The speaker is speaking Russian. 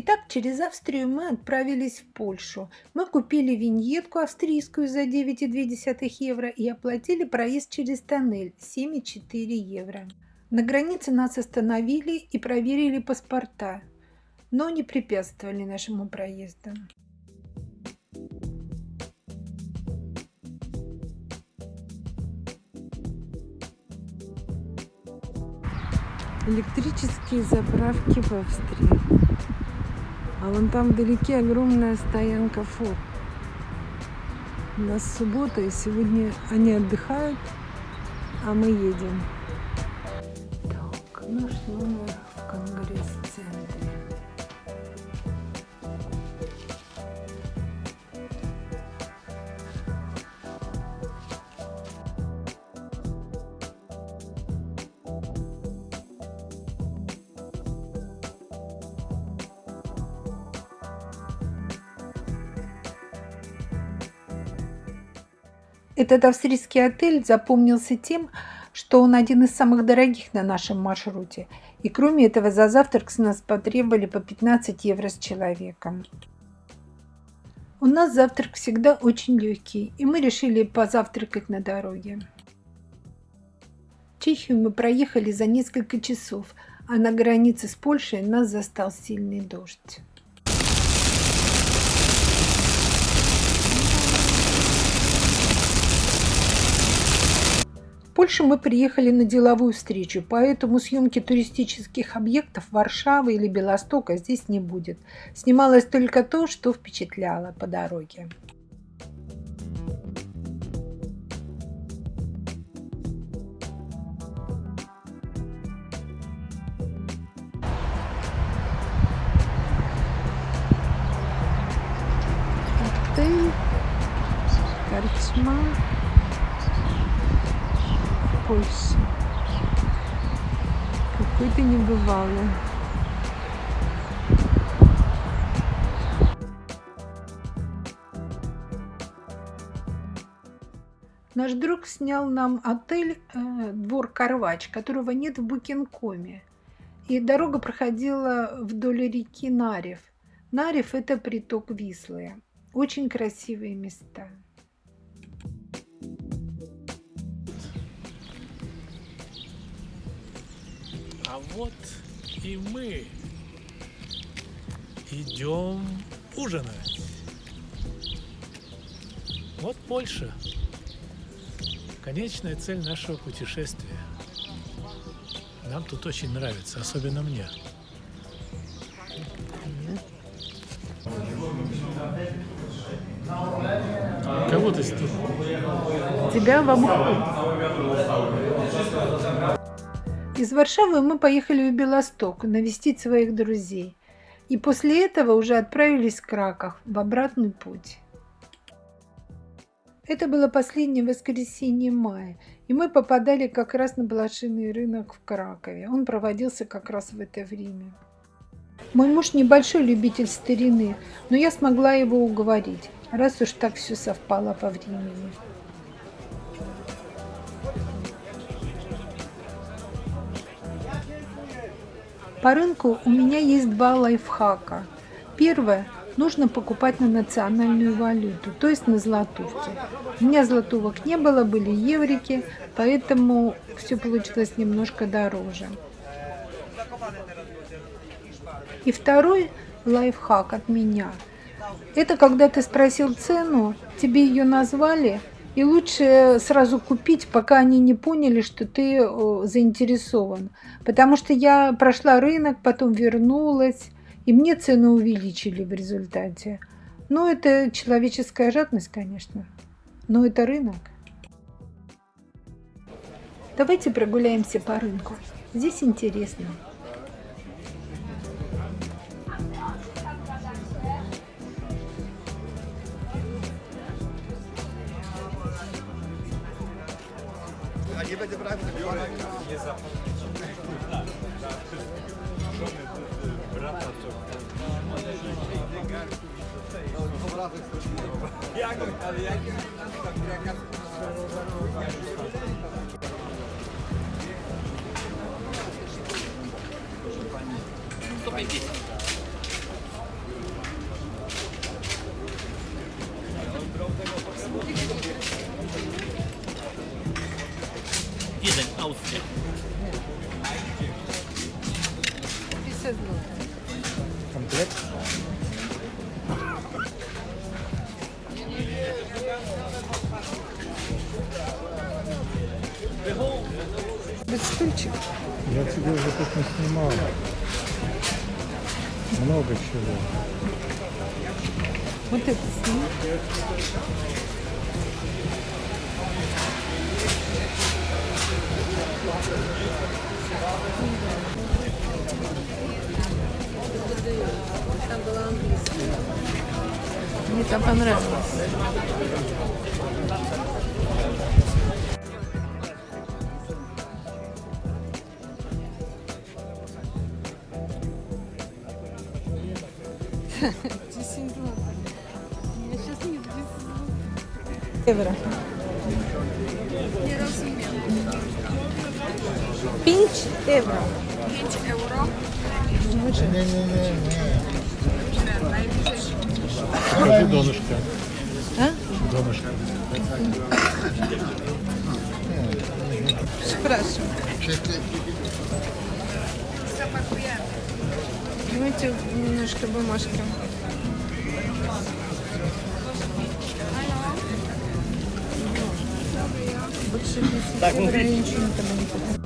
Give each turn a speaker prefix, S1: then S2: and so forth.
S1: Итак, через Австрию мы отправились в Польшу. Мы купили виньетку австрийскую за 9,2 евро и оплатили проезд через тоннель 7,4 евро. На границе нас остановили и проверили паспорта, но не препятствовали нашему проезду. Электрические заправки в Австрии. А вон там вдалеке огромная стоянка фор. У нас суббота, и сегодня они отдыхают, а мы едем. Так, наш номер в конгресс-центре. Этот австрийский отель запомнился тем, что он один из самых дорогих на нашем маршруте. И кроме этого за завтрак с нас потребовали по 15 евро с человеком. У нас завтрак всегда очень легкий, и мы решили позавтракать на дороге. Чехию мы проехали за несколько часов, а на границе с Польшей нас застал сильный дождь. Польшу мы приехали на деловую встречу, поэтому съемки туристических объектов Варшавы или Белостока здесь не будет. Снималось только то, что впечатляло по дороге. Отель, корчма. Польши. Какой ты небывалый. Наш друг снял нам отель э, «Двор Карвач», которого нет в Букинкоме. И дорога проходила вдоль реки Нарев. Нарев – это приток Вислы. Очень красивые места.
S2: А вот и мы идем ужинать. Вот Польша. Конечная цель нашего путешествия. Нам тут очень нравится, особенно мне. Кого ты тут?
S1: Тебя в обход. Из Варшавы мы поехали в Белосток навестить своих друзей. И после этого уже отправились в Краков в обратный путь. Это было последнее воскресенье мая, и мы попадали как раз на блошиный рынок в Кракове. Он проводился как раз в это время. Мой муж небольшой любитель старины, но я смогла его уговорить, раз уж так все совпало по времени. По рынку у меня есть два лайфхака. Первое. Нужно покупать на национальную валюту, то есть на златовке. У меня златовок не было, были еврики, поэтому все получилось немножко дороже. И второй лайфхак от меня. Это когда ты спросил цену, тебе ее назвали, и лучше сразу купить, пока они не поняли, что ты заинтересован. Потому что я прошла рынок, потом вернулась, и мне цену увеличили в результате. Ну, это человеческая жадность, конечно. Но это рынок. Давайте прогуляемся по рынку. Здесь интересно.
S3: Nie będzie brał Jurek, nie zapomnijcie dla wszystkich żony brata co Jak, ale jak jaka Proszę pani. 150. diesen Ausdruck. Komplett?
S1: Без стульчик.
S4: Я тебе уже тут не снимал. Много чего.
S1: Вот это снимал. Мне там понравилось. Евро. Пинч евро.
S2: Покажи донышко.
S1: А?
S2: Донышко.
S1: Спрашиваю. Давайте немножко бумажки. Больше 10 евро я ничего не.